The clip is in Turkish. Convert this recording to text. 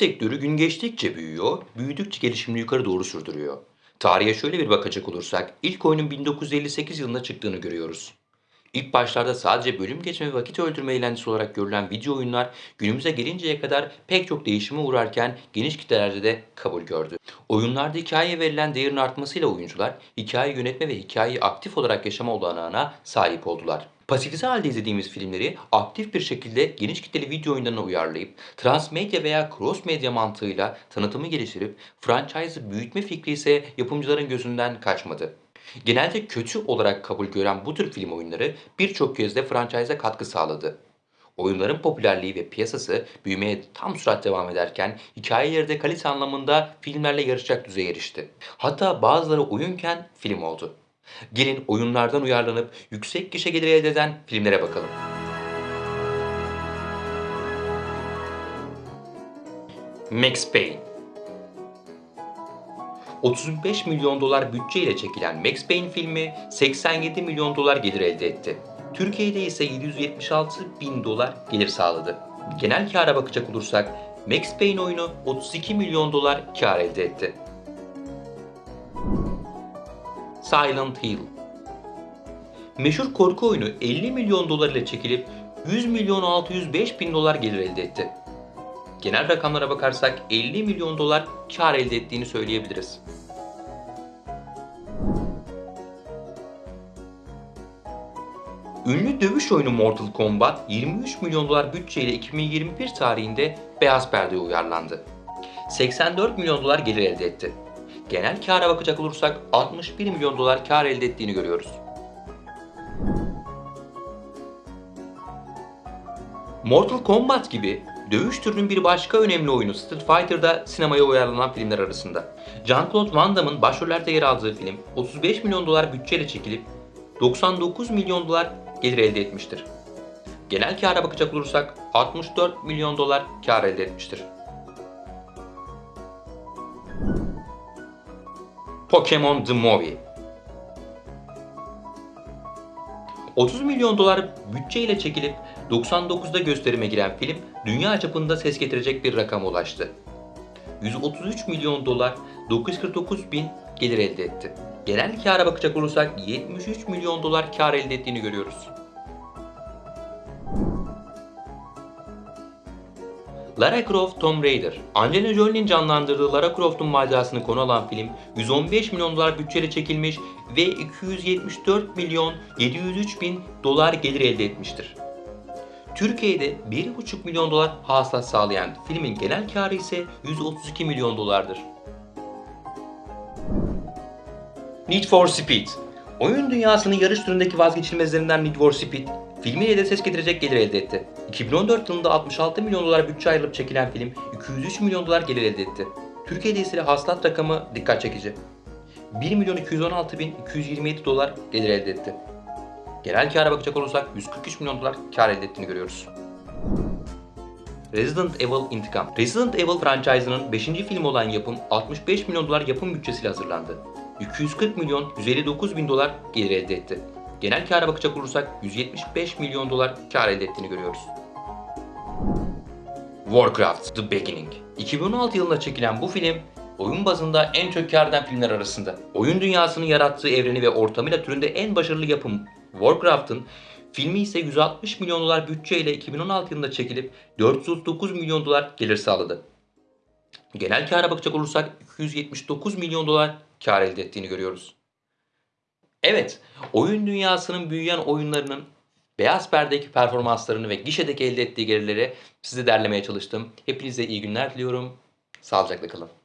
sektörü gün geçtikçe büyüyor, büyüdükçe gelişimini yukarı doğru sürdürüyor. Tarihe şöyle bir bakacak olursak, ilk oyunun 1958 yılında çıktığını görüyoruz. İlk başlarda sadece bölüm geçme ve vakit öldürme eğlencesi olarak görülen video oyunlar günümüze gelinceye kadar pek çok değişime uğrarken geniş kitlelerde de kabul gördü. Oyunlarda hikayeye verilen değerin artmasıyla oyuncular hikaye yönetme ve hikayeyi aktif olarak yaşama olanağına sahip oldular. Pasifize halde izlediğimiz filmleri aktif bir şekilde geniş kitleli video oyunlarına uyarlayıp transmedya veya cross medya mantığıyla tanıtımı geliştirip franchise'ı büyütme fikri ise yapımcıların gözünden kaçmadı. Genelde kötü olarak kabul gören bu tür film oyunları birçok kez de franchise'a katkı sağladı. Oyunların popülerliği ve piyasası büyümeye tam sürat devam ederken hikayeleri de kalite anlamında filmlerle yarışacak düzeye erişti. Hatta bazıları oyunken film oldu. Gelin oyunlardan uyarlanıp yüksek gişe geliri elde eden filmlere bakalım. Max Payne 35 milyon dolar bütçeyle çekilen Max Payne filmi 87 milyon dolar gelir elde etti. Türkiye'de ise 776 bin dolar gelir sağladı. Genel kâra bakacak olursak Max Payne oyunu 32 milyon dolar kâr elde etti. Silent Hill Meşhur korku oyunu 50 milyon dolar ile çekilip 100 milyon 605 bin dolar gelir elde etti. Genel rakamlara bakarsak 50 milyon dolar kar elde ettiğini söyleyebiliriz. Ünlü dövüş oyunu Mortal Kombat 23 milyon dolar bütçeyle 2021 tarihinde beyaz perdeye uyarlandı. 84 milyon dolar gelir elde etti. Genel kâra bakacak olursak 61 milyon dolar kar elde ettiğini görüyoruz. Mortal Kombat gibi dövüş türünün bir başka önemli oyunu Street Fighter'da sinemaya uyarlanan filmler arasında. Jean-Claude Van Damme'ın başrollerde yer aldığı film 35 milyon dolar bütçeyle çekilip 99 milyon dolar gelir elde etmiştir. Genel kâra bakacak olursak 64 milyon dolar kar elde etmiştir. Pokemon The Movie 30 milyon dolar bütçeyle çekilip 99'da gösterime giren film dünya çapında ses getirecek bir rakama ulaştı. 133 milyon dolar 949 bin gelir elde etti. Genel kâra bakacak olursak 73 milyon dolar kar elde ettiğini görüyoruz. Lara Croft Tomb Raider Angelina Jolie'nin canlandırdığı Lara Croft'un macerasını konu alan film 115 milyon dolar bütçeyle çekilmiş ve 274 milyon 703 bin dolar gelir elde etmiştir. Türkiye'de 1,5 milyon dolar hasılat sağlayan filmin genel karı ise 132 milyon dolardır. Need for Speed Oyun dünyasının yarış türündeki vazgeçilmezlerinden Need for Speed, filmiyle de ses getirecek gelir elde etti. 2014 yılında 66 milyon dolar bütçe ayrılıp çekilen film 203 milyon dolar gelir elde etti. Türkiye'de ise hasılat rakamı dikkat çekici. 1 milyon 216 bin 227 dolar gelir elde etti. Genel kâra bakacak olursak 143 milyon dolar kar elde ettiğini görüyoruz. Resident Evil İntikam Resident Evil franchise'ının 5. filmi olan yapım 65 milyon dolar yapım bütçesiyle hazırlandı. 240 milyon 159 bin dolar gelir elde etti. Genel kâra bakacak olursak 175 milyon dolar kar elde ettiğini görüyoruz. Warcraft The Beginning 2016 yılında çekilen bu film oyun bazında en çok kar eden filmler arasında. Oyun dünyasının yarattığı evreni ve ortamıyla türünde en başarılı yapım Warcraft'ın filmi ise 160 milyon dolar bütçeyle 2016 yılında çekilip 439 milyon dolar gelir sağladı. Genel kâra bakacak olursak 279 milyon dolar kar elde ettiğini görüyoruz. Evet, oyun dünyasının büyüyen oyunlarının beyaz perdedeki performanslarını ve gişedeki elde ettiği gelirleri size derlemeye çalıştım. Hepinize iyi günler diliyorum. Sağlıcakla kalın.